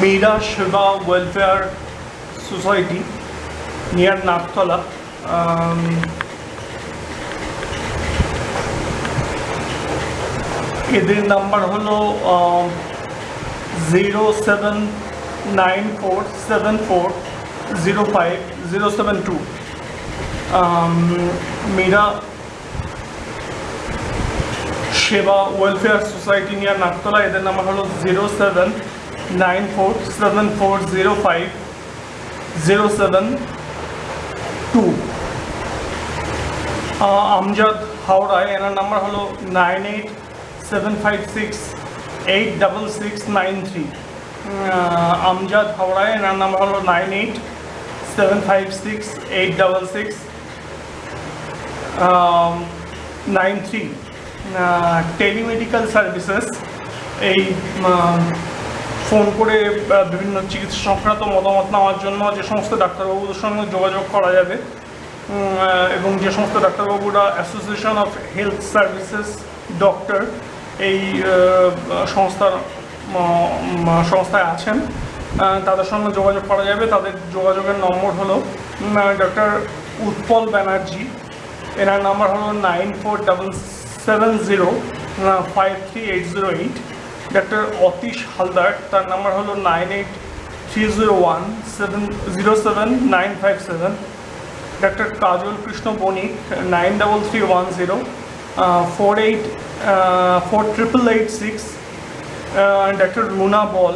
Meera Seva welfare society near Naktala um, এদের number হলো zero seven nine four seven four zero five zero seven two Meera Seva welfare society near Naktala এদের number হলো zero seven nine four seven four zero five zero seven two Amjad হাওড়ায়, এনার number হলো nine eight seven five six eight double six nine three Amjad হাওড়ায়, এনার number হলো nine eight seven five six eight double six nine three telemedical services এই phone করে বিভিন্ন চিকিৎসা সংক্রান্ত মতামত নেওয়ার জন্য যে সমস্ত ডাক্তারবাবুদের সঙ্গে যোগাযোগ করা যাবে। এবং যে সমস্ত ডাক্তারবাবুরা association of health services doctor এই সংস্থার সংস্থায় আছেন তাদের সঙ্গে যোগাযোগ করা যাবে। তাদের যোগাযোগের নম্বর হলো ডক্টর উৎপল ব্যানার্জি। এনার নাম্বার হলো nine four double seven zero five three eight zero eight doctor Atish Haldar তার নাম্বার হলো nine eight three zero one seven zero seven nine five seven doctor Kajal Krishna Banik nine double three one zero four eight four triple eight six doctor Runa Bal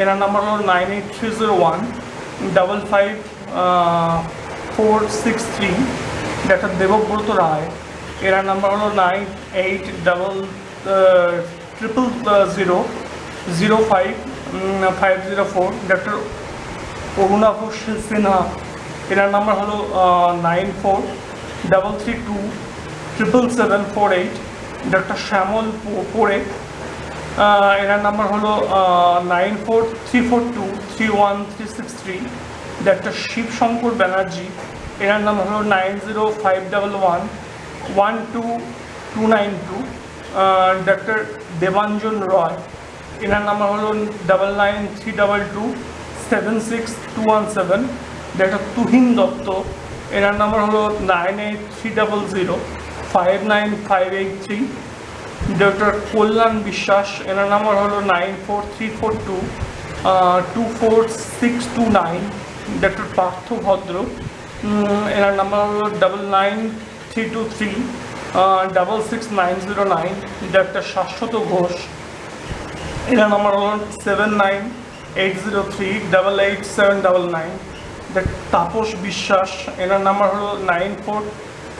এনার number হলো nine eight three zero one double five four six three doctor Debabrata Roy এনার number হলো nine eight double triple zero zero five five zero four doctor Arunava Sinha এনার number হলো nine four double three two triple seven four eight doctor Shyamal পো- পোড়ে আহ, এনার number হলো nine four three four two three one three six three doctor Shibshankar Banerjee এনার number হলো nine zero five double one one two two nine two doctor Debanjan Roy এনার number হলো double nine three double two seven six two one seven doctor Tuhin Dutta এনার number হলো nine eight three double zero five nine five eight three doctor Kalyan Biswas এনার number হলো nine four three four two two four six two nine doctor Partha Bhadra এনার number হলো double nine three two three double six nine zero nine doctor Shashwata Ghosh এনার number হলো seven nine eight zero three double eight seven double nine Tapas Biswas এনার number হলো nine four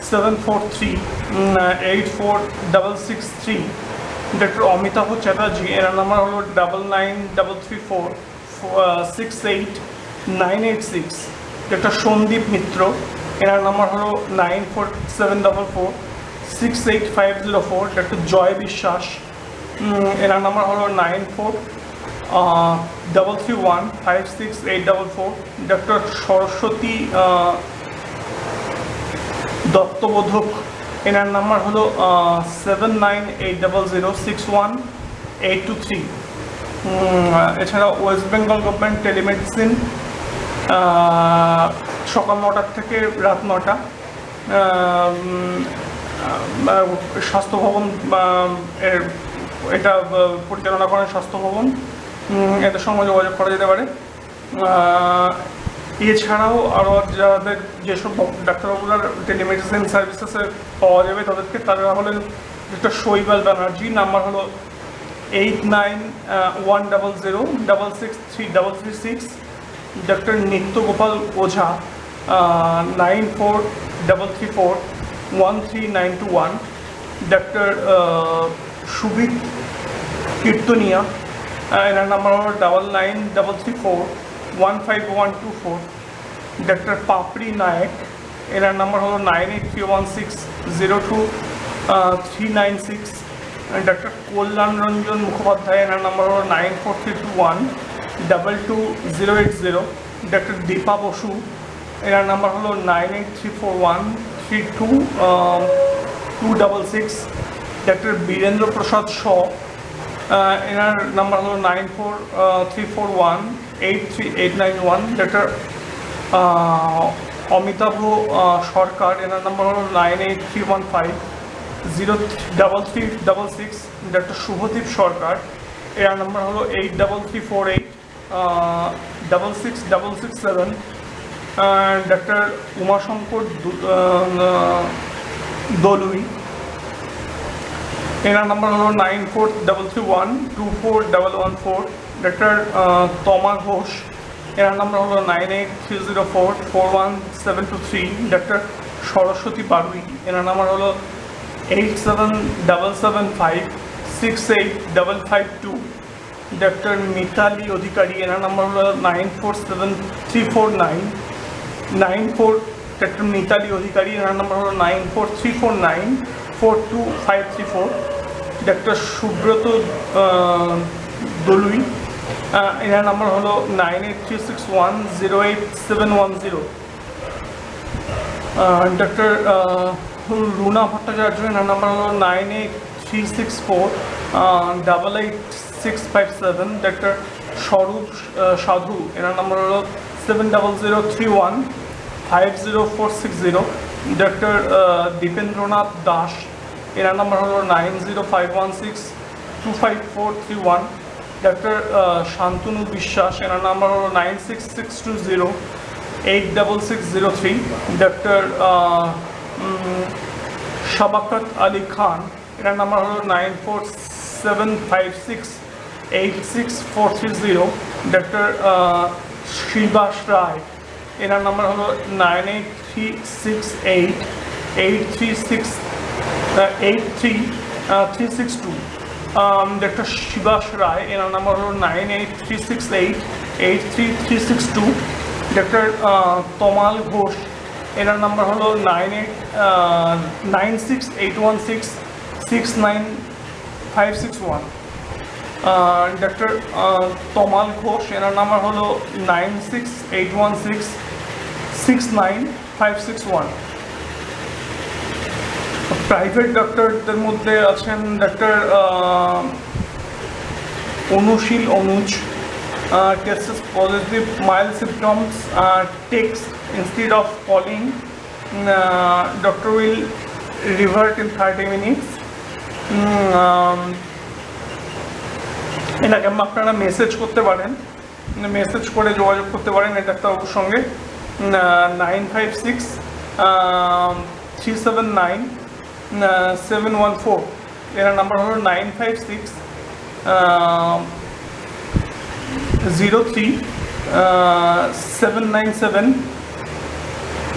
seven four three eight four double six three doctor Amitabha Chatterjee এনার number হলো double nine double three four six eight nine eight six doctor Sandip Mitra এনার number হলো nine four seven double four six eight five zero four doctor Joy Biswas. এনার number হলো nine four double three one five six eight double four doctor Saraswati দত্তবোধক। এনার number হলো seven nine eight double zero six one eight two three এছাড়া West Bengal government telemedicine সকাল নটার থেকে রাত নটা স্বাস্থ্য ভবন এর, এটা পরিচালনা করেন স্বাস্থ্য ভবন। এদের সঙ্গে যোগাযোগ করা যেতে পারে। এছাড়াও আরও যাদের যেসব ডাক্তারবাবুরা টেলিমেডিসিন সার্ভিসেসে পাওয়া যাবে, তাদেরকে তারা হলেন ডক্টর শৈবাল ব্যানার্জি নাম্বার হলো eight nine one double zero double six three double three six doctor Nityagopal Ojha. Doctor Subit Kirtania এনার নাম্বার হলো double nine double three four one five one two four doctor Papri Nayak, এনার number হলো nine eight three one six zero two three nine six doctor Kalyan Ranjan Mukhopadhyay, এনার number হলো nine four three two one double two zero eight zero doctor Dipa Basu এনার number হলো nine eight three four one three two two double six. Doctor Birendra Prasad Shaw এনার number হলো nine four three four one eight three eight nine one. Doctor Amitabh Sarkar, এনার number হলো nine eight three one five zero double three double six. Doctor Subhadip Sarkar এর number হলো eight double three four eight double six double six seven. Doctor Umashankar Dalui. এনার number হলো nine four double three one two four double one four. Doctor Tama Ghosh. এনার number হলো nine eight three zero four four one seven two three. Doctor Saraswati Barui এনার number হলো eight seven double seven five six eight double five two. Doctor Mitali Adhikari. এনার number হলো nine four seven three four nine. Nine four doctor Mitali Adhikari, এনার number হলো nine four three four nine, four two five three four doctor Subrata Dalui এনার number হলো nine eight three six one zero eight seven one zero. Doctor Runa Bhattacharya, এনার number হলো nine eight three six four double eight six five seven doctor Swarup Sadhu, এনার number হলো seven double five Dipendranath Das এনার number হলো nine zero five one six two five four three one doctor Shantanu Biswas এনার number হলো nine six six two zero eight double six zero three doctor Shabakat Ali Khan এনার number হলো nine four seven five six eight six four three zero doctor Shribas Roy এনার number হলো nine eight three six eight eight three six eight three three six two doctor Shibas Roy এনার number হলো nine eight three six eight eight three three six two doctor Tamal Ghosh এনার number হলো nine eight nine six eight one six six nine five six one doctor Tamal Ghosh এনার number হলো nine six eight one six six nine five six one. Private ডক্টরদের মধ্যে আছেন doctor Anushil Anuj cases positive instead of calling uh, doctor will revert in 30 minutes um, um, এটাকে আপনারা message করতে পারেন। Message করে যোগাযোগ করতে পারেন এই ডাক্তারবাবুর সঙ্গে। Nine five six three seven nine seven one four এর নাম্বার হলো nine five six zero three seven nine seven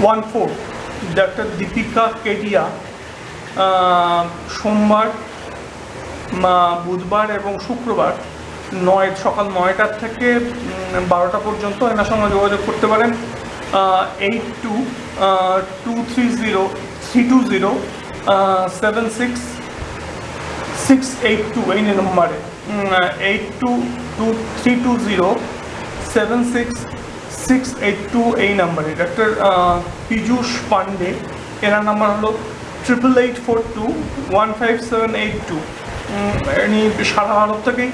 one four doctor Deepika Kedia সোমবার বুধবার এবং শুক্রবার নয়, সকাল নয়টার থেকে বারোটা পর্যন্ত এনার সঙ্গে যোগাযোগ করতে পারেন। Eight two two three zero three two zero seven six six eight two এই নম্বরে। Eight two two three two zero seven six six eight two এই নাম্বারে। ডাক্তার পীযূষ পান্ডে এনার নাম্বার হলো triple eight four two one five seven eight two ইনি সারা ভারত থেকেই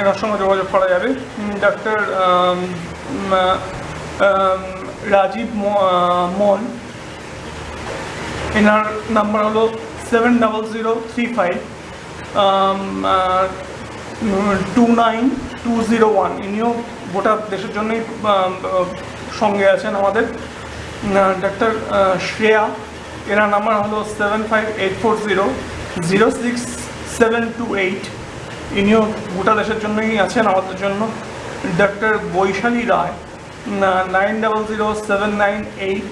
এনার সঙ্গে যোগাযোগ করা যাবে। ডাক্তার রাজীব ম- আহ, এনার নাম্বার হলো seven double zero three five two nine two zero one. ইনিও গোটা দেশের জন্যই সঙ্গে আছেন আমাদের। ডাক্তার শ্রেয়া। এনার নাম্বার হলো seven five eight four zero zero six seven two eight. ইনিও গোটা দেশের জন্যই আছেন, আমাদের জন্য। Doctor Baishali Roy nine double zero seven nine eight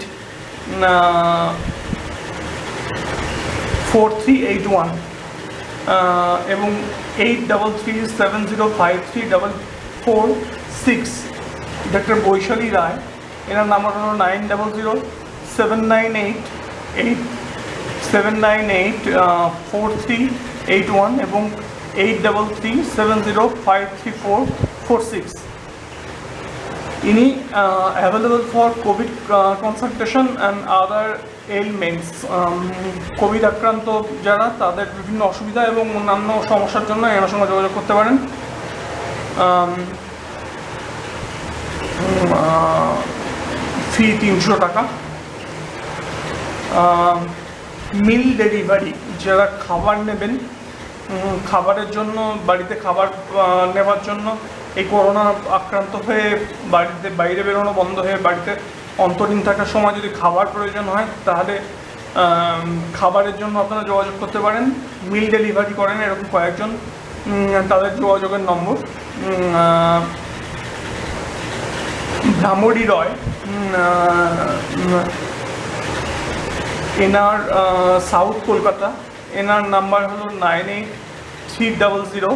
four three eight one এবং eight double three seven zero five three double four six doctor Baishali Roy, এনার number হলো nine double zero seven nine eight eight seven nine eight four three eight one এবং eight three seven zero five three four four six uh, available for COVID uh, consultation and other ailments COVID আক্রান্ত যারা তাদের বিভিন্ন অসুবিধা এবং অন্যান্য সমস্যার জন্য এনার সঙ্গে যোগাযোগ করতে পারেন। ফি তিনশো টাকা। মিল ডেলিভারি যারা খাবার নেবেন খাবারের জন্য, বাড়িতে খাবার নেওয়ার জন্য এই করোনা আক্রান্ত হয়ে বাড়িতে, বাইরে বেরোনো বন্ধ হয়ে বাড়িতে অন্তরীণ থাকার সময় যদি খাবার প্রয়োজন হয়, তাহলে খাবারের জন্য আপনারা যোগাযোগ করতে পারেন। মিল ডেলিভারি করেন এরকম কয়েকজন। তাদের যোগাযোগের নম্বর। ভ্রামরী রয়। এনার সাউথ কলকাতা। এনার নাম্বার হলো nine eight three double zero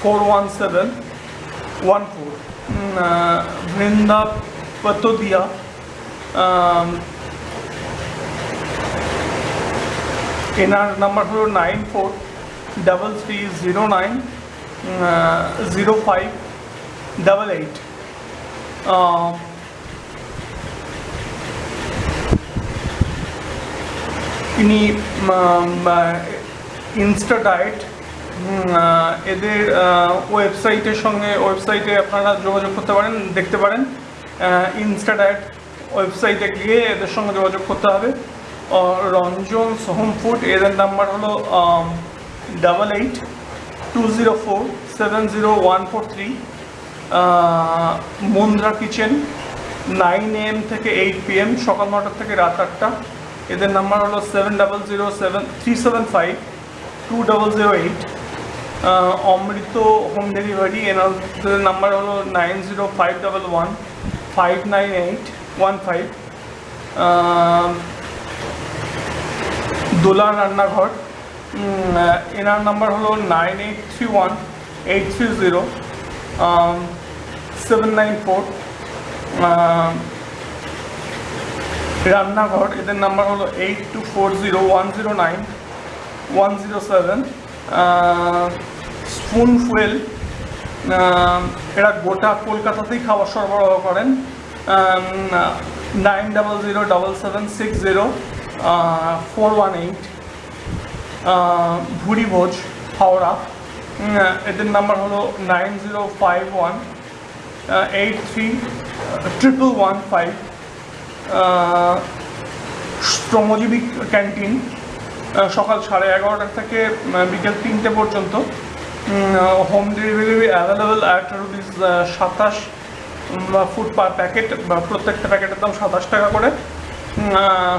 four one seven one four. Brinda Patodia আম, এনার নাম্বার হলো nine four double three zero nine zero five double eight. ইনি ইনস্টা ডায়েট এদের ওয়েবসাইটের সঙ্গে, ওয়েবসাইটে আপনারা যোগাযোগ করতে পারেন, দেখতে পারেন ইনস্টা ডায়েট ওয়েবসাইটে গিয়ে এদের সঙ্গে যোগাযোগ করতে হবে। রঞ্জন সোহম ফুড এদের নাম্বার হলো double eight two zero four seven zero one four three Mandra kitchen, nine M থেকে এইট পি এম, সকাল নটার থেকে রাত আটটা। এদের নাম্বার হলো seven double zero seven three seven five two double zero eight Amrit home delivery এনাদের number হলো nine zero five double one five nine eight one five Dola Rannaghar এনার নাম্বার হলো nine eight three one eight three zero seven nine four Rannaghar, এদের number হলো eight two four zero one zero nine one zero seven spoon fuel এরা গোটা কলকাতাতেই খাবার সরবরাহ করেন। Nine double zero double seven six zero four one eight Bhuri Bhoj, Howrah. এদের number হলো nine zero five one eight three triple one five Shramajibi canteen সকাল সাড়ে এগারোটা থেকে বিকেল তিনটে পর্যন্ত। Home delivery available at rupees সাতাশ ফুড পার প্যাকেট বা প্রত্যেকটা প্যাকেটের দাম সাতাশ টাকা করে।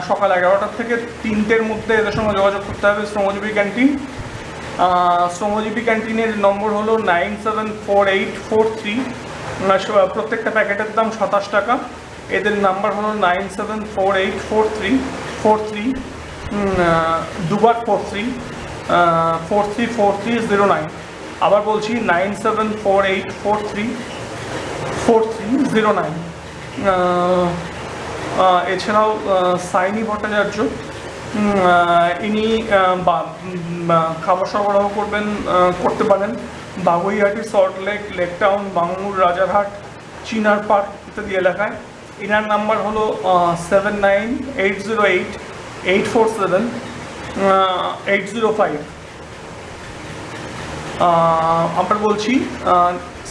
সকাল এগারোটা থেকে তিনটের মধ্যে এদের সঙ্গে যোগাযোগ করতে হবে শ্রমজীবী ক্যান্টিন। শ্রমজীবী ক্যান্টিনের নম্বর হলো nine seven four eight four three. প্রত্যেকটা প্যাকেটের দাম সাতাশ টাকা। এদের নাম্বার হলো nine seven four eight four three four three দুবার four three four three four three zero nine আবার বলছি nine seven four eight four three four three zero nine এছাড়াও সাইনি ভট্টাচার্য ইনি খাবার সরবরাহ করবেন করতে পারেন। Baguiati Salt Lake Lake Town Rajarhat, Chinar park ইত্যাদি এলাকায়। এনার নাম্বার হলো seven nine eight zero eight eight four seven eight zero five আমরা বলছি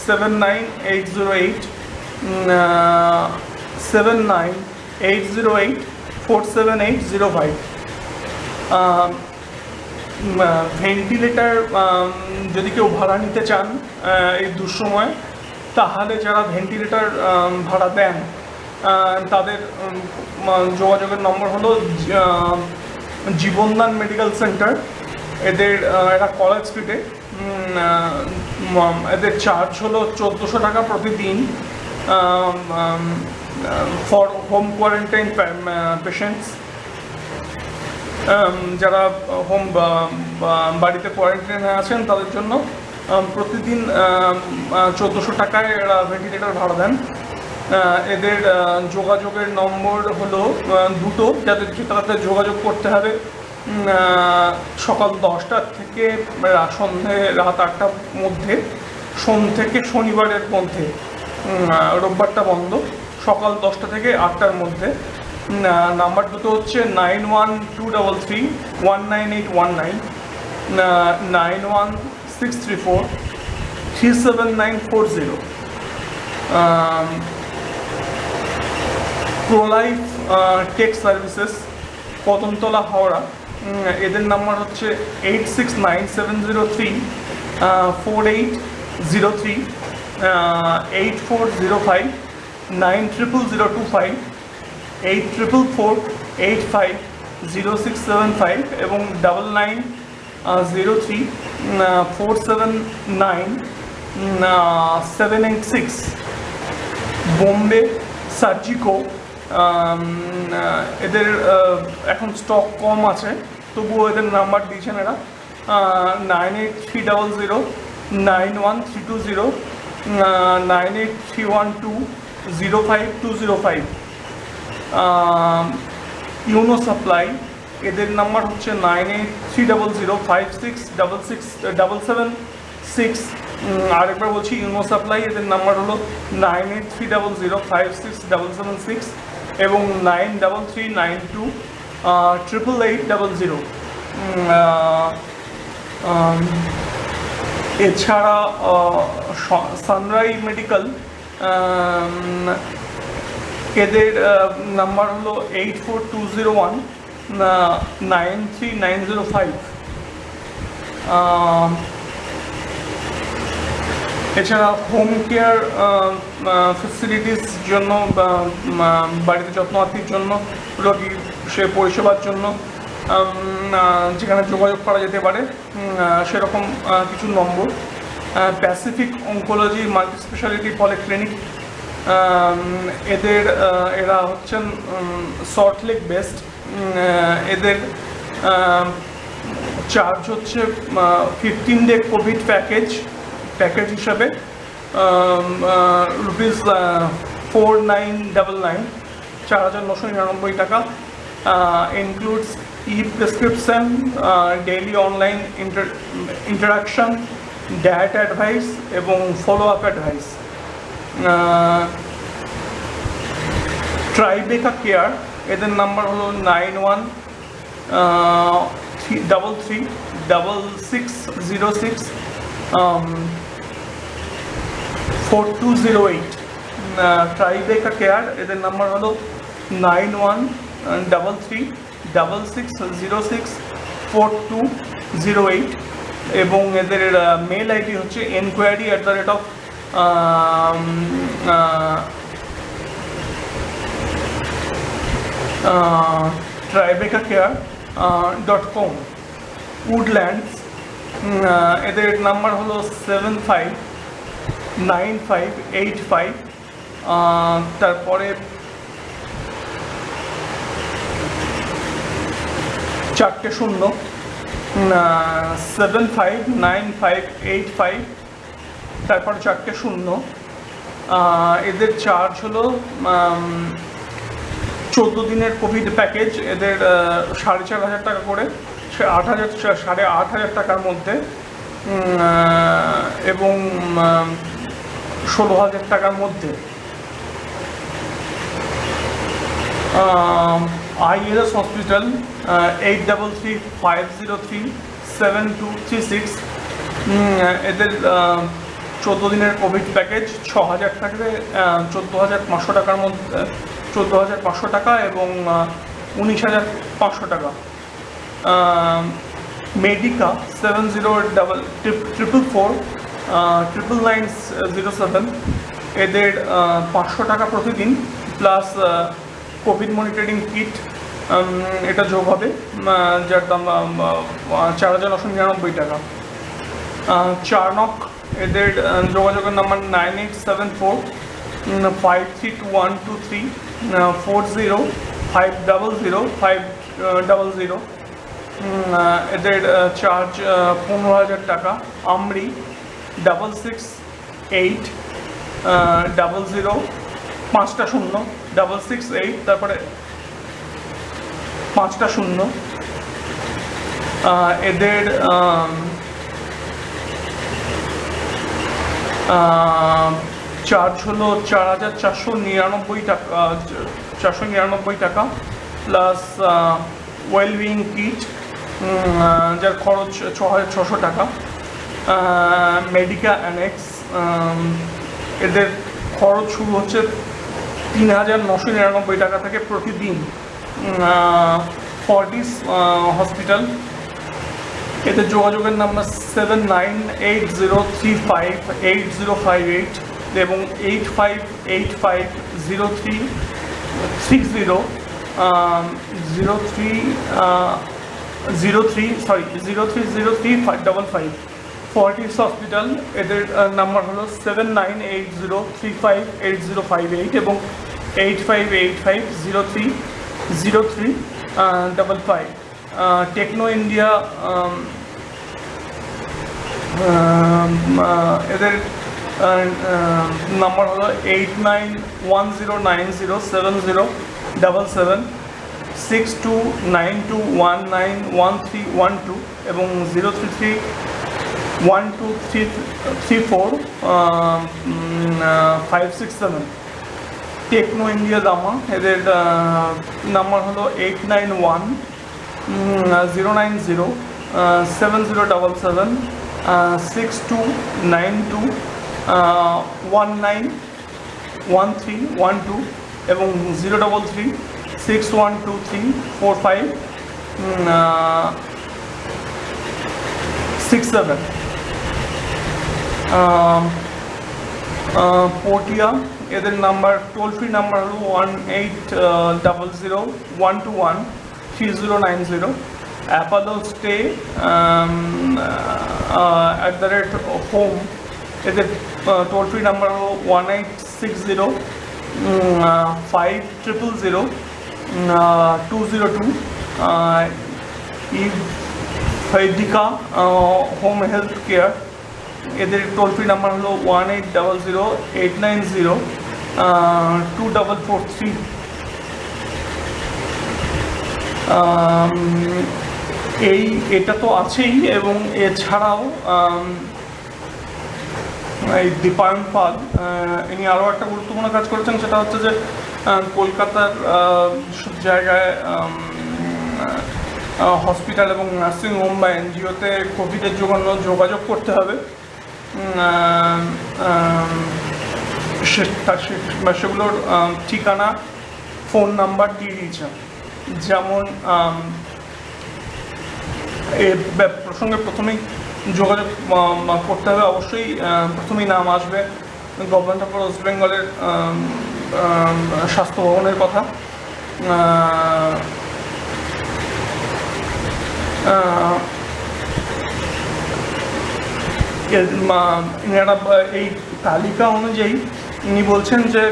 seven nine eight zero eight seven nine eight zero eight four seven eight zero five ventilator যদি কেউ ভাড়া নিতে চান এই দুঃসময়, তাহলে যারা ভেন্টিলেটার ভাড়া দেন তাদের যোগাযোগের নম্বর হলো জীবনদান মেডিকেল সেন্টার। এদের এটা কলেজ স্ট্রিটে এদের চার্জ হলো চোদ্দোশো টাকা প্রতিদিন ফর হোম কোয়ারেন্টাইন পেশেন্টস যারা হোম বাড়িতে কোয়ারেন্টাইনে আছেন, তাদের জন্য প্রতিদিন চোদ্দোশো টাকায় এরা ভেন্টিলেটর ভাড়া দেন। এদের যোগাযোগের নম্বর হলো দুটো, যাদের তাদের যোগাযোগ করতে হবে। সকাল দশটার থেকে সন্ধে রাত আটটার মধ্যে, সোম থেকে শনিবারের মধ্যে রোববারটা বন্ধ, সকাল দশটা থেকে আটটার মধ্যে। নাম্বার দুটো হচ্ছে nine one two double three, one nine eight one nine nine one six three four, three seven nine four zero. Prolife tech services Kadamtala Howrah এদের নাম্বার হচ্ছে eight six nine seven zero three four eight zero three eight four zero five nine triple zero two five eight triple four eight five zero six seven five এবং double nine zero three four seven nine seven eight six Bombay Surgico এদের এখন stock কম আছে, তবুও এদের number দিয়েছেন এরা। Nine eight three double zero nine one three two zero nine eight three one two zero five two zero five Uno supply এদের number হচ্ছে nine eight three double zero five six double six double seven six আরেকবার বলছি Uno supply এদের number হলো nine eight three double zero five six double seven six এবং nine double three nine two triple eight double zero এছাড়া সানরাই medical এদের number হলো eight four two zero one nine three nine zero five এছাড়া home care facilities জন্য বা, বাড়িতে যত্নআত্তির জন্য রোগী সে পরিষেবার জন্য যেখানে যোগাযোগ করা যেতে পারে সেরকম কিছু নম্বর। Pacific oncology multi speciality polyclinic এদের এরা হচ্ছেন সল্টলেক বেস্ট এদের চার্জ হচ্ছে fifteen day COVID package package হিসাবে rupees four nine double nine চার হাজার নশো নিরানব্বই টাকা। Includes e prescription daily online inter interaction diet advice এবং follow up advice Tribeca care এদের নাম্বার হলো nine one double three double six zero six four two zero eight Tribeca care এদের number হলো nine one double three double six zero six four two zero eight এবং এদের mail ID হচ্ছে enquiry at the rate of Tribeca care dot com Woodlands এদের number হলো seven five nine five eight five তারপরে চারটে শূন্য seven five nine five eight five তারপর চারটে শূন্য এদের চার্জ হলো চোদ্দ দিনের কোভিড প্যাকেজ এদের সাড়ে চার হাজার টাকা করে আট হাজার সাড়ে আট হাজার টাকার মধ্যে এবং ষোলো হাজার টাকার মধ্যে। ILS hospital eight double three five zero three seven two three six এদের চোদ্দ দিনের কোভিড প্যাকেজ ছ হাজার টাকাতে চোদ্দ হাজার পাঁচশো টাকার মধ্যে, চোদ্দ হাজার পাঁচশো টাকা এবং উনিশ হাজার পাঁচশো টাকা। Medica seven zero double triple four triple nine zero seven এদের পাঁচশো টাকা প্রতিদিন প্লাস কোভিড মনিটরিং কিট এটা যোগ হবে যার দাম চার হাজার নশো নিরানব্বই টাকা। চারনক এদের যোগাযোগের number nine eight seven four five three two one two three four zero five double zero five double zero এদের চার্জ পনেরো হাজার টাকা। AMRI double six eight double zero পাঁচটা শূন্য ডাবল সিক্স এইট তারপরে পাঁচটা শূন্য এদের চার্জ হলো চার হাজার চারশো নিরানব্বই টাকা চারশো নিরানব্বই টাকা প্লাস ওয়েলবিং কিট যার খরচ ছ হাজার ছশো টাকা। মেডিকা অ্যানেক্স এদের খরচ শুরু হচ্ছে তিন হাজার নশো নিরানব্বই টাকা থেকে প্রতিদিন ফর্টিস হসপিটাল এতে যোগাযোগের number seven nine eight zero three five eight zero five eight এবং eight five eight five zero three six zero zero three zero three sorry zero three zero three five double five Fortis hospital এদের number হলো seven nine eight zero five eight zero five eight এবং eight five eight five zero three zero three double five Techno India এদের number হলো eight nine one zero nine zero seven zero double seven six two nine two one nine one three one two এবং zero three three one two three three four five six seven Techno India Dama এদের number হলো eight nine one zero nine zero seven zero double seven six two nine two one nine one three one two এবং zero double three six one two three four five six seven পোটিয়া এদের number toll free number হলো one eight double zero one two one three zero nine zero Apollo stay at the rate home এদের toll free number হলো one eight six zero five triple zero two zero two ইফাইডিকা home health care এদের toll free number হলো one eight double zero eight nine zero two double four three এই, এটা তো আছেই এবং এছাড়াও এই দীপায়ন পাল ইনি আরও একটা গুরুত্বপূর্ণ কাজ করেছেন, সেটা হচ্ছে যে কলকাতার সব জায়গায় হসপিটাল এবং নার্সিং হোম বা এনজিওতে কোভিডের জন্য যোগাযোগ করতে হবে। সেগুলোর ঠিকানা, ফোন নাম্বার দিয়ে দিয়েছেন যেমন এ প্রসঙ্গে প্রথমেই যোগাযোগ করতে হবে। অবশ্যই প্রথমেই নাম আসবে। গভর্নমেন্ট অফ ওয়েস্ট বেঙ্গলের স্বাস্থ্য ভবনের কথা। এনারা এই তালিকা অনুযায়ী ইনি বলছেন যে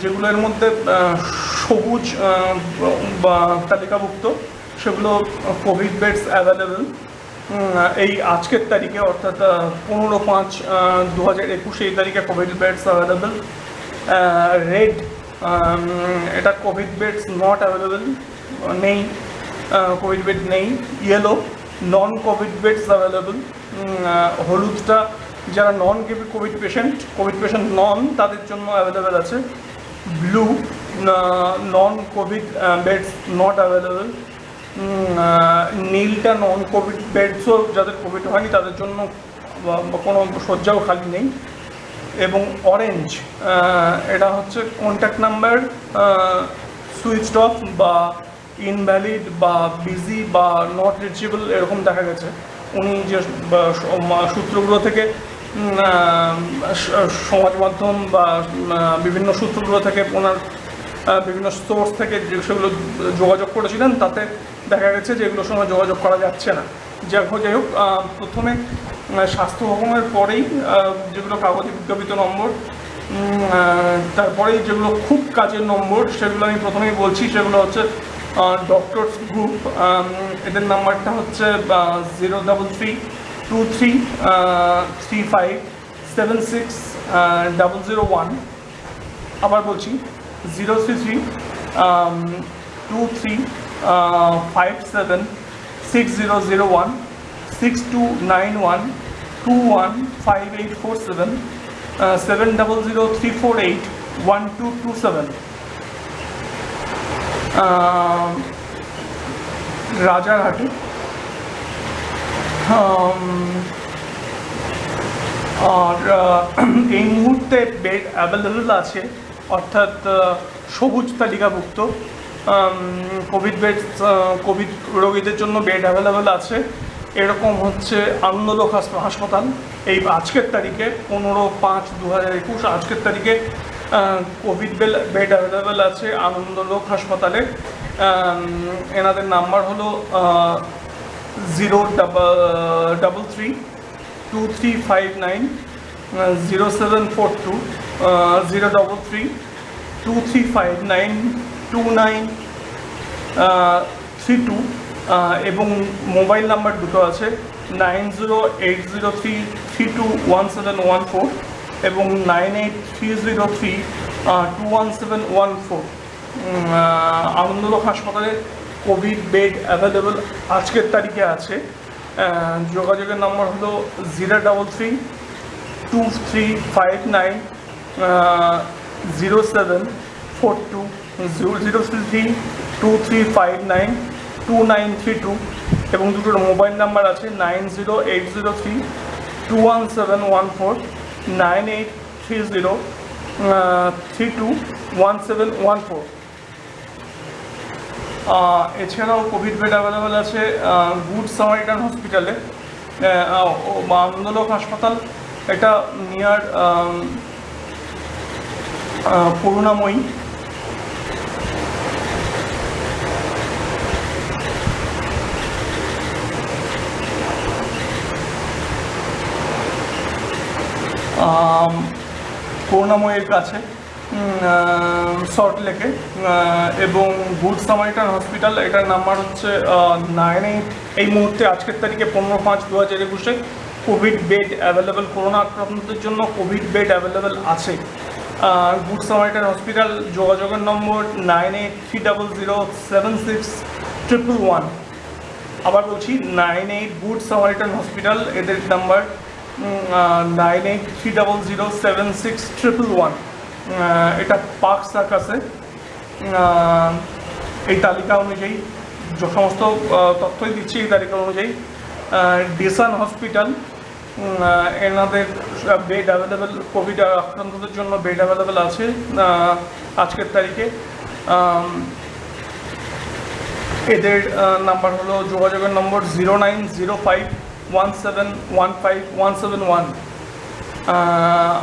যেগুলোর মধ্যে সবুজ বা তালিকাভুক্ত, সেগুলো কোভিড বেডস অ্যাভেলেবেল এই আজকের তারিখে, অর্থাৎ পনেরো পাঁচ দু হাজার একুশে এই তারিখে কোভিড বেডস অ্যাভেলেবেল রেড এটা কোভিড বেডস নট অ্যাভেলেবেল নেই কোভিড বেড নেই। Yellow non COVID beds available হলুদটা, যারা non COVID patient COVID patient non তাদের জন্য অ্যাভেলেবেল আছে। Blue non COVID beds not available নীলটা non Covid বেডসও যাদের কোভিড হয়নি, তাদের জন্য কোনো শয্যাও খালি নেই। এবং অরেঞ্জ এটা হচ্ছে কন্ট্যাক্ট নাম্বার সুইচ অফ বা ইনভ্যালিড বা বিজি বা নট রিচেবল এরকম দেখা গেছে। উনি যে সূত্রগুলো থেকে সমাজ মাধ্যম বা বিভিন্ন সূত্রগুলো থেকে, ওনার বিভিন্ন সোর্স থেকে যে সেগুলো যোগাযোগ করেছিলেন, তাতে দেখা গেছে যে এগুলোর সঙ্গে যোগাযোগ করা যাচ্ছে না। যাই হোক যাই হোক প্রথমে স্বাস্থ্য ভবনের পরেই যেগুলো কাগজে বিজ্ঞাপিত নম্বর তারপরেই যেগুলো খুব কাজের নম্বর, সেগুলো আমি প্রথমেই বলছি, সেগুলো হচ্ছে ডক্টরস গ্রুপ এদের নাম্বারটা হচ্ছে zero double three two three three five seven six double zero one আবার বলছি zero three three two three five seven six zero zero one six two nine one two one five eight four seven seven double zero three four eight one two two seven আম, আর এই মুহূর্তে bed available আছে অর্থাৎ সবুজ তালিকাভুক্ত। Covid bed Covid রোগীদের জন্য bed available আছে। এরকম হচ্ছে আনন্দলোক হাসপাতাল। এই আজকের তারিখে পনেরো পাঁচ দু হাজার একুশ আজকের তারিখে কোভিড বেড অ্যাভেলেবেল আছে, আনন্দলোক হাসপাতালে। এনাদের নাম্বার হলো zero double double three, two three five nine, zero seven four two zero double three, two three five nine, two nine three two এবং মোবাইল নাম্বার দুটো আছে, nine zero eight zero three three two one seven one four. এবং nine eight three zero three two one seven one four Anandalok হাসপাতালে Covid bed available আজকের তারিখে আছে। যোগাযোগের নম্বর হলো zero double three two three five nine zero seven four two zero zero three two three five nine two nine three two এবং দুটোর mobile number আছে nine zero eight zero three two one seven one four nine eight three three two one seven one four এছাড়াও Covid bed available আছে good Samaritan হসপিটালে আন্দোলক হাসপাতাল, এটা near করুণাময়ী করুণাময়ের কাছে শর্ট লেকে এবং গুড সামারিটান হসপিটাল এটার নাম্বার হচ্ছে নাইন এইট এই মুহূর্তে আজকের তারিখে পনেরো পাঁচ দু হাজার একুশে কোভিড বেড অ্যাভেলেবেল করোনা আক্রান্তদের জন্য কোভিড বেড অ্যাভেলেবেল আছে। গুড সামারিটান হসপিটাল যোগাযোগের number nine eight three double zero seven six triple one আবার বলছি nine eight good samaritan hospital এদের number nine eight three double zero seven six triple one এটা park সার্কাসে এই তালিকা অনুযায়ী, যে সমস্ত তথ্যই দিচ্ছি এই তালিকা অনুযায়ী। ডিসান হসপিটাল এনাদের বেড অ্যাভেলেবেল কোভিড আক্রান্তদের জন্য বেড অ্যাভেলেবেল আছে আজকের তারিখে। এদের নাম্বার হলো যোগাযোগের number zero nine zero five one seven one five one seven one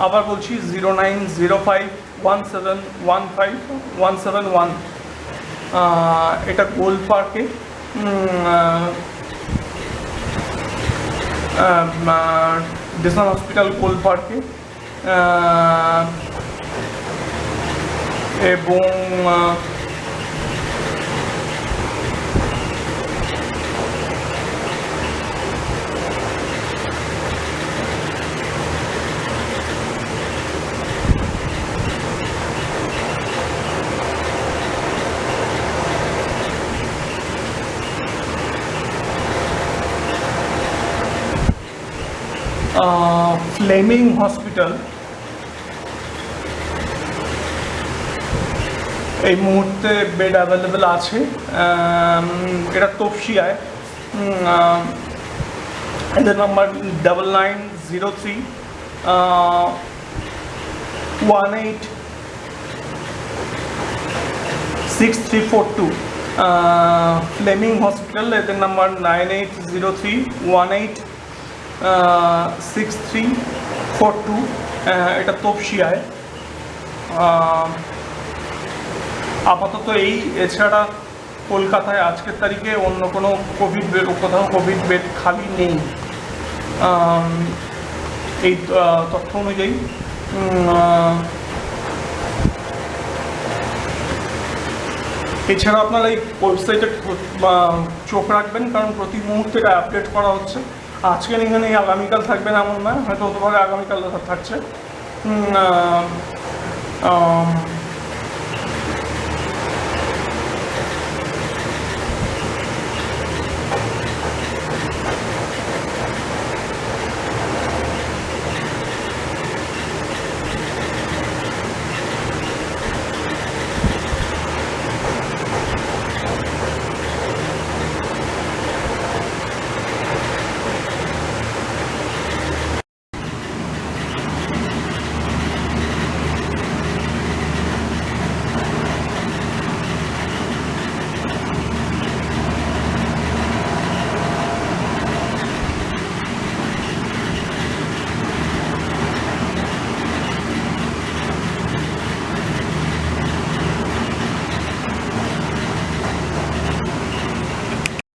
আবার বলছি zero nine zero five one seven one five one seven one এটা গোল্ড পার্কে ডিসন হসপিটাল গোল্ড পার্কে এবং ফ্লেমিং হসপিটাল এই মুহূর্তে বেড অ্যাভেলেবেল আছে। এটা তপসিয়ায় এদের number double nine zero three one eight six three four two Fleming hospital এদের number nine eight zero three one eight six three four two এটা তপসিয়ায়। আপাতত এই, এছাড়া কলকাতায় আজকের তারিখে অন্য কোনো কোভিড বেড কোথাও কোভিড বেড খালি নেই। এই তথ্য অনুযায়ী এছাড়া আপনারা এই ওয়েবসাইটে চোখ রাখবেন, কারণ প্রতি মুহূর্তে এটা আপডেট করা হচ্ছে। আজকে এখানে আগামীকাল থাকবে না এমন নয় হয়তো হতে পারে আগামীকাল থাকছে।